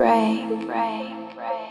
break, break, break.